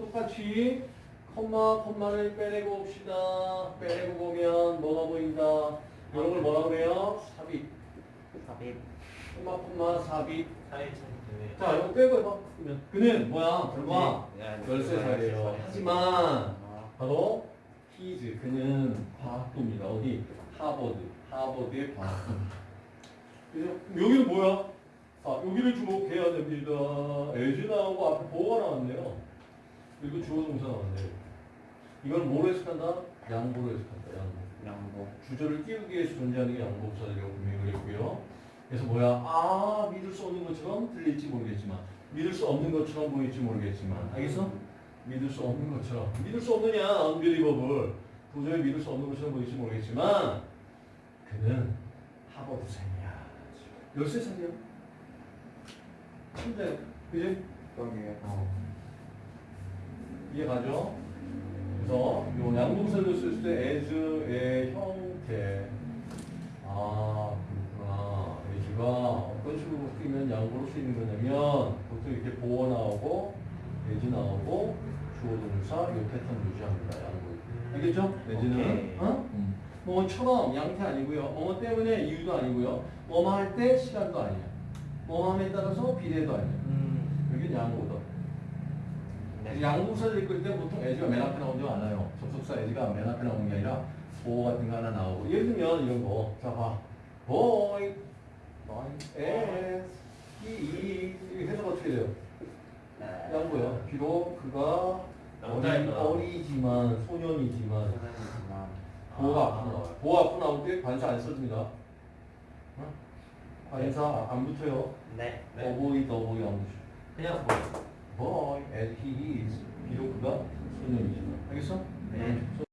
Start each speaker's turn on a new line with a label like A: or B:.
A: 똑같이 콤마 콤마를 빼내고 봅시다. 빼내고 보면 뭐가 보인다. 이런 걸 뭐라 그래요? 삽입.
B: 삽입
A: 콤마 콤마 삽입. 자 이거 빼고 해봐. 그러면 그는 뭐야? 결과
B: 네.
A: 13살이에요. 하지만 바로 히즈 그는 과학도입니다. 어디? 하버드. 하버드의 과학도. 그래서 여기는 뭐야? 아 여기를 주목해야 됩니다. 에즈 나오고 앞에 보호가 나왔네요. 그리고 주어 동사 나왔네요. 이건 뭐로 해석한다? 양보로 해석한다. 양보.
B: 양보
A: 주저를 띄우기 위해서 존재하는 게 양보사라고 분명히 그랬고요. 그래서 뭐야? 아 믿을 수 없는 것처럼 들릴지 모르겠지만 믿을 수 없는 것처럼 보일지 모르겠지만 알겠어? 믿을 수 없는 것처럼 믿을 수 없느냐 unbelievable 도저히 믿을 수 없는 것처럼 보일지 모르겠지만 그는 하버드생이야 13살이야 근데 그지?
B: 그러게요
A: 어. 이해가죠? 그래서 요 양동사를 쓸 때 as의 형태. 아 그렇구나. as가 어떤 식으로 쓰이면 양보로 쓰이는 거냐면 보통 이렇게 보어 나오고 as 나오고 주어 동사 요 패턴 유지합니다 양보 알겠죠?
B: 오케이.
A: 어? 뭐처럼 양태 아니고요. 뭐뭐 때문에 이유도 아니고요. 뭐뭐 할 때 시간도 아니야 뭐뭐 함에 따라서 비례도 아니야
B: 음.
A: 여긴 양보다
B: 네.
A: 양부사를 읽을 때 보통 에지가 맨 앞에 나오지 않아요. 접속사 에지가 맨 앞에 나오는 게 아니라 보호 같은 거 하나 나오고 예를 들면 이런 거. 자 봐. boy, as, he, 이 해석 어떻게 돼요?
B: 네.
A: 양보요. 비록 그가 어리. 어리지만 소년이지만 보호가 앞으로 나와요. 보호 앞으로 나올 때 관사 안 써줍니다. 어? 관사 안 붙어요.
B: 네
A: 어보이 더보이 안 붙여.
B: 그냥 뭐
A: boy as he is 비록 그가 소년이지만 알겠어?